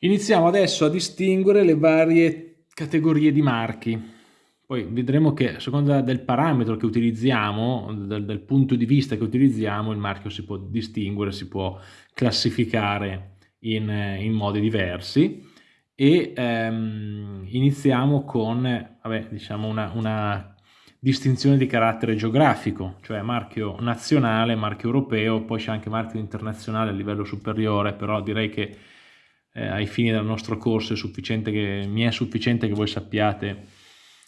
Iniziamo adesso a distinguere le varie categorie di marchi. Poi vedremo che a seconda del parametro che utilizziamo, dal, dal, punto di vista che utilizziamo, il marchio si può distinguere, si può classificare in, in modi diversi. E ehm, iniziamo con vabbè, diciamo una, una distinzione di carattere geografico, cioè marchio nazionale, marchio europeo, poi c'è anche marchio internazionale a livello superiore, però direi che eh, ai fini del nostro corso che, mi è sufficiente che voi sappiate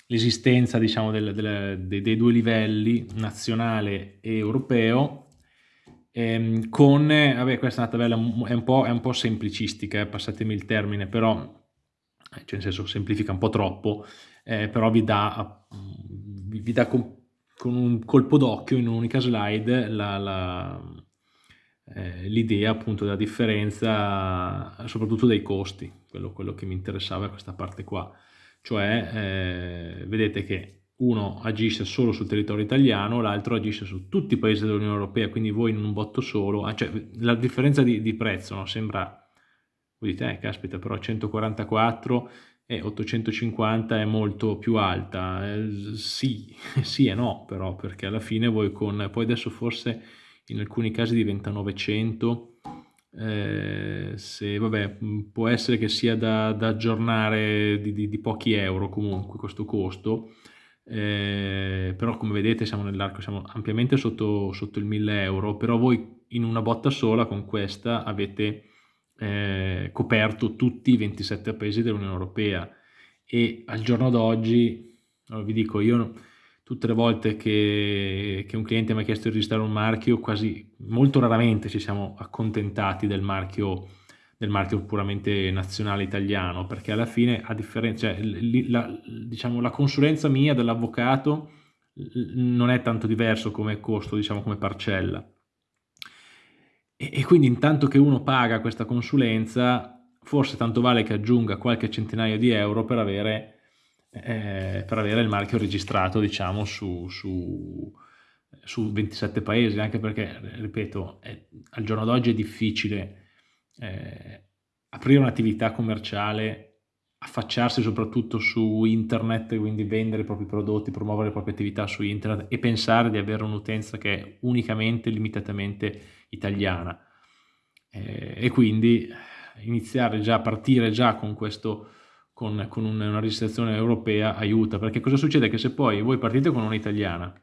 l'esistenza diciamo, dei, dei, due livelli, nazionale e europeo, ehm, con, vabbè questa è una tabella è un po', è un po semplicistica, eh, passatemi il termine, però, cioè nel senso semplifica un po' troppo, eh, però vi dà, vi dà con, con un colpo d'occhio in un'unica slide la, la eh, l'idea appunto della differenza soprattutto dei costi, quello, quello, che mi interessava è questa parte qua, cioè eh, vedete che uno agisce solo sul territorio italiano, l'altro agisce su tutti i paesi dell'Unione Europea, quindi voi in un botto solo, ah, cioè la differenza di, di prezzo no? sembra, voi dite, eh, caspita, però 144 e 850 è molto più alta, eh, sì, sì e no però, perché alla fine voi con, poi adesso forse in alcuni casi diventa 900, eh, se, vabbè, può essere che sia da, da aggiornare di, di, di, pochi euro comunque questo costo, eh, però come vedete siamo nell'arco, siamo ampiamente sotto, sotto il 1000 euro, però voi in una botta sola con questa avete eh, coperto tutti i 27 paesi dell'Unione Europea. E al giorno d'oggi, vi dico, io tutte le volte che, che, un cliente mi ha chiesto di registrare un marchio, quasi molto raramente ci siamo accontentati del marchio, del marchio puramente nazionale italiano, perché alla fine, a differenza, cioè, la, diciamo, la consulenza mia dell'avvocato non è tanto diverso come costo, diciamo come parcella. E, e quindi intanto che uno paga questa consulenza, forse tanto vale che aggiunga qualche centinaio di euro per avere eh, per avere il marchio registrato diciamo su, su, su 27 paesi anche perché ripeto è, al giorno d'oggi è difficile eh, aprire un'attività commerciale affacciarsi soprattutto su internet, quindi vendere i propri prodotti, promuovere le proprie attività su internet e pensare di avere un'utenza che è unicamente, limitatamente italiana. Eh, e quindi iniziare già, partire già con questo con, con una registrazione europea aiuta, perché cosa succede? Che se poi voi partite con un'italiana,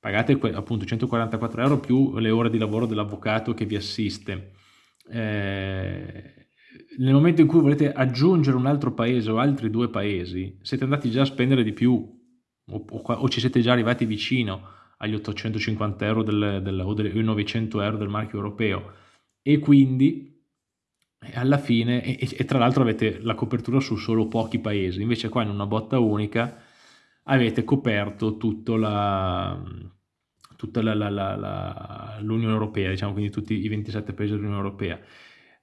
pagate appunto 144 euro più le ore di lavoro dell'avvocato che vi assiste, eh, nel momento in cui volete aggiungere un altro paese o altri due paesi, siete andati già a spendere di più o, o, o ci siete già arrivati vicino agli 850 euro del, del, o dei 900 euro del marchio europeo e quindi e alla fine, e, e tra l'altro avete la copertura su solo pochi paesi, invece qua in una botta unica avete coperto tutto la, tutta l'Unione Europea, diciamo quindi tutti i 27 paesi dell'Unione Europea.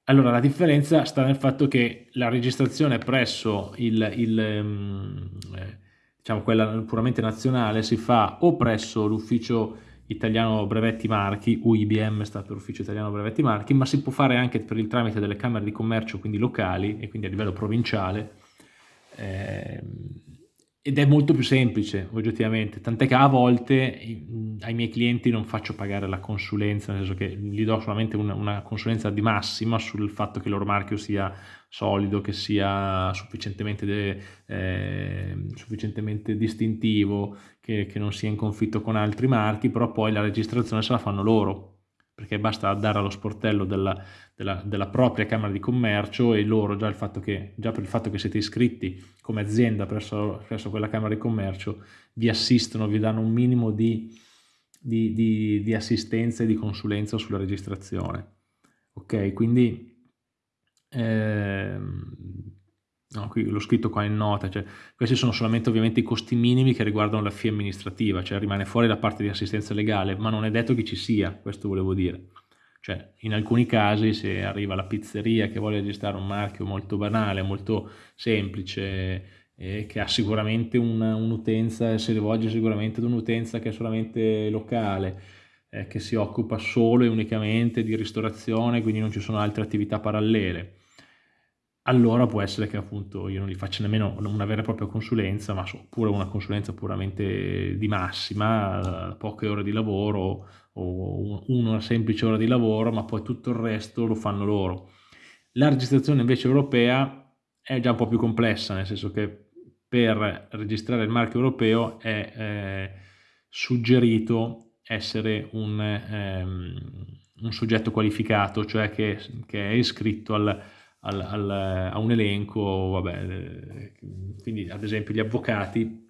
Allora la differenza sta nel fatto che la registrazione presso il, il ehm, eh, diciamo quella puramente nazionale si fa o presso l'ufficio italiano brevetti marchi, UIBM sta per ufficio italiano brevetti marchi, ma si può fare anche per il tramite delle camere di commercio, quindi locali e quindi a livello provinciale, eh, ed è molto più semplice oggettivamente, tant'è che a volte ai miei clienti non faccio pagare la consulenza, nel senso che gli do solamente una, una consulenza di massima sul fatto che il loro marchio sia solido, che sia sufficientemente, eh, sufficientemente distintivo, che, che non sia in conflitto con altri marchi, però poi la registrazione se la fanno loro, perché basta dare allo sportello della, della, della, propria Camera di Commercio e loro già, che, già, per il fatto che siete iscritti come azienda presso, presso, quella Camera di Commercio vi assistono, vi danno un minimo di, di, di, di assistenza e di consulenza sulla registrazione. Ok, quindi ehm, No, l'ho scritto qua in nota, cioè, questi sono solamente ovviamente i costi minimi che riguardano la FIA amministrativa, cioè rimane fuori la parte di assistenza legale, ma non è detto che ci sia, questo volevo dire. Cioè, in alcuni casi se arriva la pizzeria che vuole registrare un marchio molto banale, molto semplice, eh, che ha sicuramente un'utenza, un si rivolge sicuramente ad un'utenza che è solamente locale, eh, che si occupa solo e unicamente di ristorazione, quindi non ci sono altre attività parallele allora può essere che appunto io non gli faccia nemmeno una vera e propria consulenza, ma oppure una consulenza puramente di massima, poche ore di lavoro o una semplice ora di lavoro, ma poi tutto il resto lo fanno loro. La registrazione invece europea è già un po' più complessa, nel senso che per registrare il marchio europeo è eh, suggerito essere un, ehm, un, soggetto qualificato, cioè che, che è iscritto al, al, al, a un elenco, vabbè, quindi ad esempio gli avvocati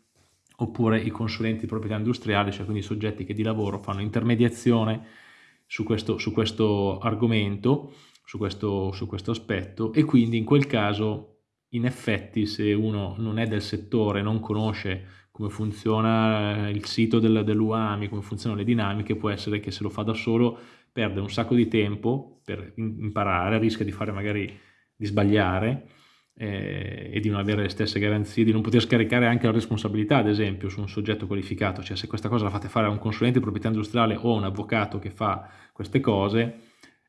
oppure i consulenti di proprietà industriale, cioè quindi i soggetti che di lavoro fanno intermediazione su questo, su questo argomento, su questo, su questo aspetto e quindi in quel caso in effetti se uno non è del settore, non conosce come funziona il sito dell'UAMI, come funzionano le dinamiche, può essere che se lo fa da solo perde un sacco di tempo per imparare, rischia di fare magari di sbagliare eh, e di non avere le stesse garanzie, di non poter scaricare anche la responsabilità, ad esempio, su un soggetto qualificato, cioè se questa cosa la fate fare a un consulente di proprietà industriale o a un avvocato che fa queste cose,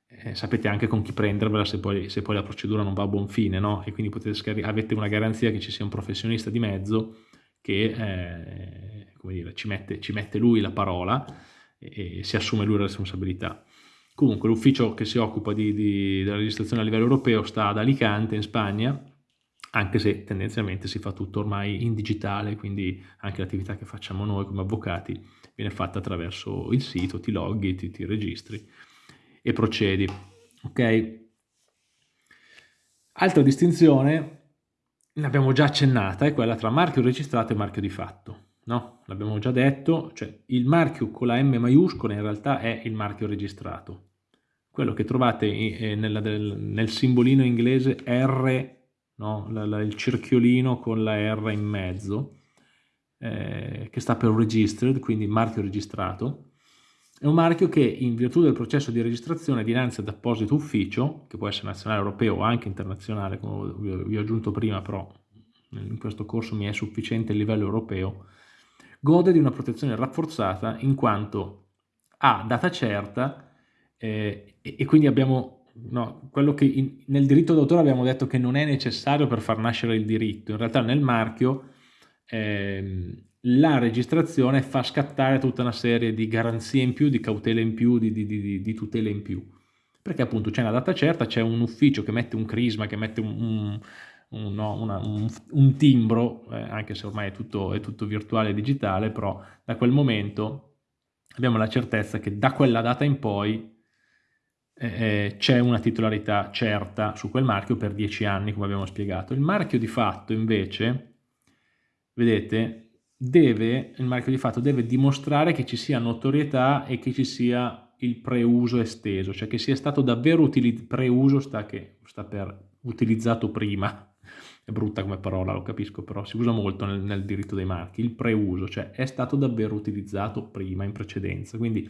eh, sapete anche con chi prendervela se poi, se poi, la procedura non va a buon fine, no? E quindi avete una garanzia che ci sia un professionista di mezzo che eh, dire, ci, mette, ci, mette, lui la parola e, e, si assume lui la responsabilità. Comunque l'ufficio che si occupa di, di, della registrazione a livello europeo sta ad Alicante in Spagna, anche se tendenzialmente si fa tutto ormai in digitale, quindi anche l'attività che facciamo noi come avvocati viene fatta attraverso il sito, ti loghi, ti, ti registri e procedi. Ok? Altra distinzione, l'abbiamo già accennata, è quella tra marchio registrato e marchio di fatto. No? L'abbiamo già detto, cioè il marchio con la M maiuscola in realtà è il marchio registrato. Quello che trovate eh, nel, nel simbolino inglese R, no? la, la, il cerchiolino con la R in mezzo, eh, che sta per registered, quindi marchio registrato, è un marchio che in virtù del processo di registrazione dinanzi ad apposito ufficio, che può essere nazionale, europeo o anche internazionale, come vi ho aggiunto prima, però in questo corso mi è sufficiente il livello europeo, gode di una protezione rafforzata in quanto ha data certa eh, e, quindi abbiamo no, quello che in, nel diritto d'autore abbiamo detto che non è necessario per far nascere il diritto, in realtà nel marchio eh, la registrazione fa scattare tutta una serie di garanzie in più, di cautele in più, di, di, di, di tutele in più. Perché appunto c'è una data certa, c'è un ufficio che mette un crisma, che mette un, un, un, no, una, un timbro, eh, anche se ormai è tutto, è tutto virtuale e digitale, però da quel momento abbiamo la certezza che da quella data in poi eh, eh c'è una titolarità certa su quel marchio per dieci anni, come abbiamo spiegato. Il marchio di fatto invece, vedete, deve, il marchio di fatto deve dimostrare che ci sia notorietà e che ci sia il preuso esteso, cioè che sia stato davvero utilizzato, preuso sta, che, sta per utilizzato prima, è brutta come parola, lo capisco, però si usa molto nel, nel, diritto dei marchi, il preuso, cioè è stato davvero utilizzato prima, in precedenza. Quindi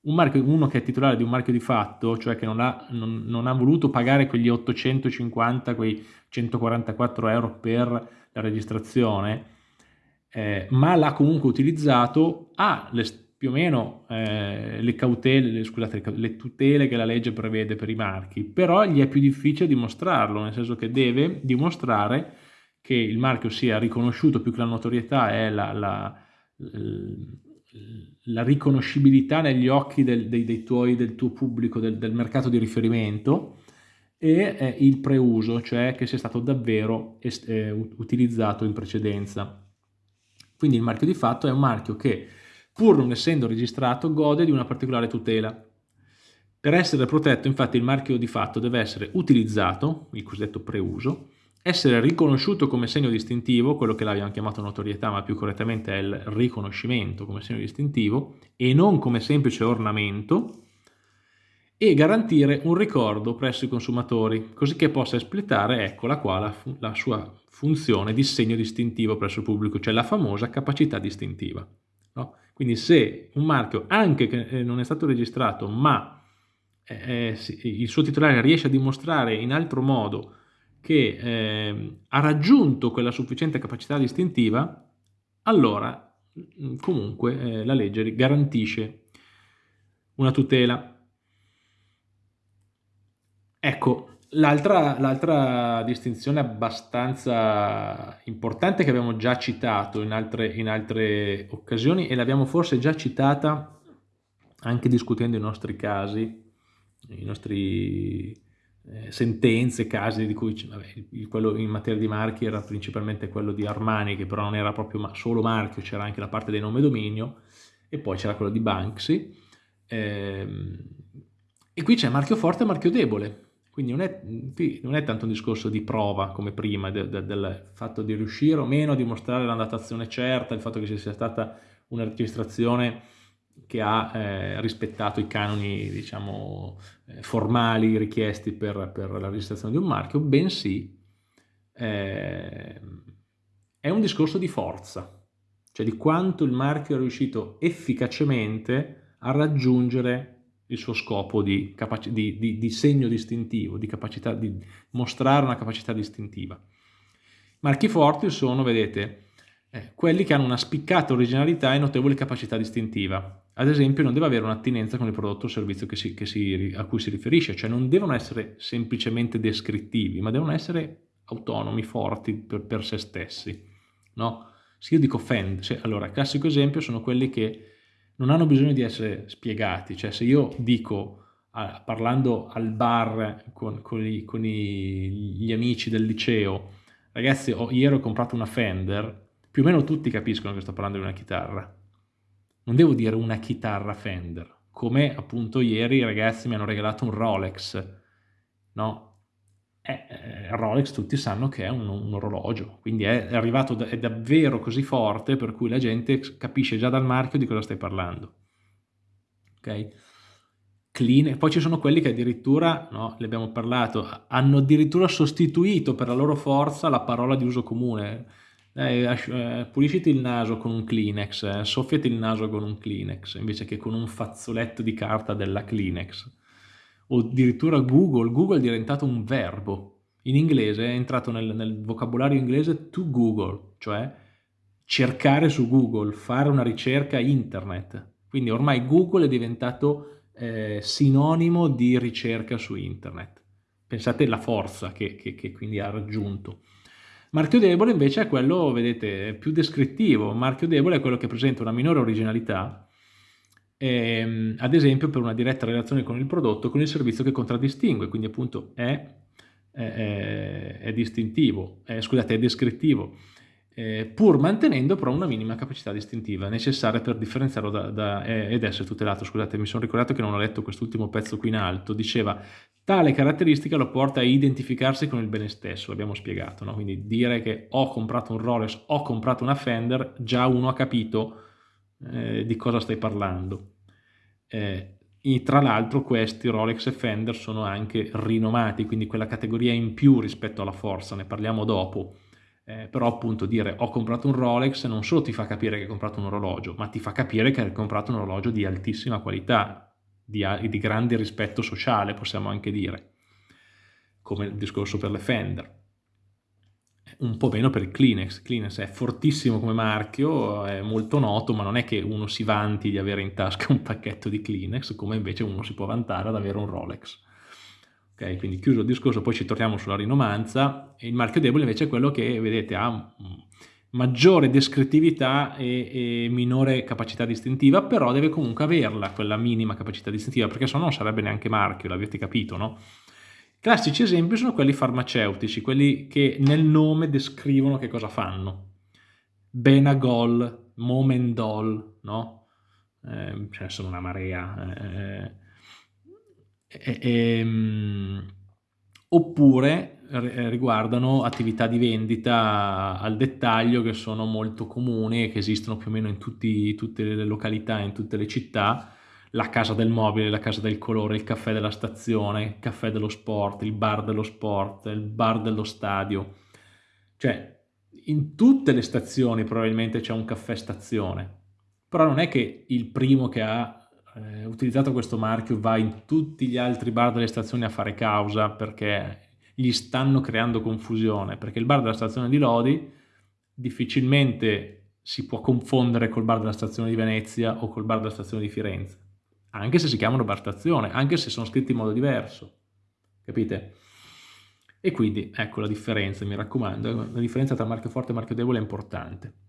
un marchio, uno che è titolare di un marchio di fatto, cioè che non ha, non, non ha voluto pagare quegli 850, quei 144 euro per la registrazione, eh, ma l'ha comunque utilizzato, ha le, più o meno eh, le cautele, le, scusate, le tutele che la legge prevede per i marchi, però gli è più difficile dimostrarlo, nel senso che deve dimostrare che il marchio sia riconosciuto, più che la notorietà è la, la, la riconoscibilità negli occhi del, dei, dei tuoi, del tuo pubblico, del, del mercato di riferimento, e eh, il preuso, cioè che sia stato davvero eh, utilizzato in precedenza. Quindi il marchio di fatto è un marchio che, pur non essendo registrato, gode di una particolare tutela. Per essere protetto, infatti, il marchio di fatto deve essere utilizzato, il cosiddetto preuso, essere riconosciuto come segno distintivo, quello che l'abbiamo chiamato notorietà, ma più correttamente è il riconoscimento come segno distintivo, e non come semplice ornamento, e garantire un ricordo presso i consumatori, così che possa espletare, eccola qua, la, la sua funzione di segno distintivo presso il pubblico, cioè la famosa capacità distintiva. No? Quindi se un marchio, anche che eh, non è stato registrato, ma eh, eh il suo titolare riesce a dimostrare in altro modo che eh, ha raggiunto quella sufficiente capacità distintiva, allora mm, comunque eh, la legge garantisce una tutela. Ecco, L'altra distinzione abbastanza importante che abbiamo già citato in altre, in altre occasioni e l'abbiamo forse già citata anche discutendo i nostri casi, i nostri eh, sentenze, casi di cui vabbè, quello in materia di marchi era principalmente quello di Armani che però non era proprio solo marchio, c'era anche la parte dei nome dominio e poi c'era quello di Banksy. Ehm, e qui c'è marchio forte e marchio debole quindi non è, non è, tanto un discorso di prova come prima, de, de, del fatto di riuscire o meno a dimostrare la datazione certa, il fatto che ci sia stata una registrazione che ha eh, rispettato i canoni diciamo, eh, formali richiesti per, per, la registrazione di un marchio, bensì eh, è un discorso di forza, cioè di quanto il marchio è riuscito efficacemente a raggiungere il suo scopo di, di, di, di segno distintivo, di, capacità, di mostrare una capacità distintiva. Marchi forti sono, vedete, eh, quelli che hanno una spiccata originalità e notevole capacità distintiva. Ad esempio non deve avere un'attinenza con il prodotto o servizio che si, che si, a cui si riferisce, cioè non devono essere semplicemente descrittivi, ma devono essere autonomi, forti per, per se stessi. No? Se io dico fend, cioè, allora classico esempio sono quelli che non hanno bisogno di essere spiegati, cioè se io dico, parlando al bar con, con, i, con i, gli amici del liceo, ragazzi ho, ieri ho comprato una Fender, più o meno tutti capiscono che sto parlando di una chitarra. Non devo dire una chitarra Fender, come appunto ieri i ragazzi mi hanno regalato un Rolex, no? Eh, eh, Rolex tutti sanno che è un, un orologio, quindi è arrivato, da, è davvero così forte per cui la gente capisce già dal marchio di cosa stai parlando. Ok? Clean, poi ci sono quelli che addirittura, no, ne abbiamo parlato, hanno addirittura sostituito per la loro forza la parola di uso comune. Eh, eh, pulisciti il naso con un Kleenex, eh, soffiati il naso con un Kleenex, invece che con un fazzoletto di carta della Kleenex o addirittura Google, Google è diventato un verbo. In inglese è entrato nel, nel vocabolario inglese to Google, cioè cercare su Google, fare una ricerca internet. Quindi ormai Google è diventato eh, sinonimo di ricerca su internet. Pensate alla forza che, che, che, quindi ha raggiunto. Marchio debole invece è quello, vedete, più descrittivo. Marchio debole è quello che presenta una minore originalità ehm, ad esempio per una diretta relazione con il prodotto, con il servizio che contraddistingue, quindi appunto è, è, è distintivo, è, scusate, è descrittivo, eh, pur mantenendo però una minima capacità distintiva necessaria per differenziarlo da, da, ed essere tutelato. Scusate, mi sono ricordato che non ho letto quest'ultimo pezzo qui in alto, diceva tale caratteristica lo porta a identificarsi con il bene stesso, l'abbiamo spiegato, no? quindi dire che ho comprato un Rolex, ho comprato una Fender, già uno ha capito eh, di cosa stai parlando. Eh, tra l'altro questi Rolex e Fender sono anche rinomati, quindi quella categoria in più rispetto alla Forza, ne parliamo dopo. Eh, però appunto dire ho comprato un Rolex non solo ti fa capire che hai comprato un orologio, ma ti fa capire che hai comprato un orologio di altissima qualità, di, di grande rispetto sociale, possiamo anche dire, come il discorso per le Fender un po' meno per Kleenex. Kleenex è fortissimo come marchio, è molto noto, ma non è che uno si vanti di avere in tasca un pacchetto di Kleenex, come invece uno si può vantare ad avere un Rolex. Ok, quindi chiuso il discorso, poi ci torniamo sulla rinomanza. Il marchio debole invece è quello che, vedete, ha maggiore descrittività e, e, minore capacità distintiva, però deve comunque averla, quella minima capacità distintiva, perché se no non sarebbe neanche marchio, l'avete capito, no? Classici esempi sono quelli farmaceutici, quelli che nel nome descrivono che cosa fanno. Benagol, Momendol, no? Eh, ce sono una marea. Eh, eh, ehm, oppure riguardano attività di vendita al dettaglio che sono molto comuni e che esistono più o meno in tutti, tutte le località, in tutte le città, la casa del mobile, la casa del colore, il caffè della stazione, il caffè dello sport, il bar dello sport, il bar dello stadio. Cioè, in tutte le stazioni probabilmente c'è un caffè stazione, però non è che il primo che ha eh, utilizzato questo marchio va in tutti gli altri bar delle stazioni a fare causa perché gli stanno creando confusione, perché il bar della stazione di Lodi difficilmente si può confondere col bar della stazione di Venezia o col bar della stazione di Firenze anche se si chiamano bar stazione, anche se sono scritti in modo diverso, capite? E quindi ecco la differenza, mi raccomando, la differenza tra marchio forte e marchio debole è importante.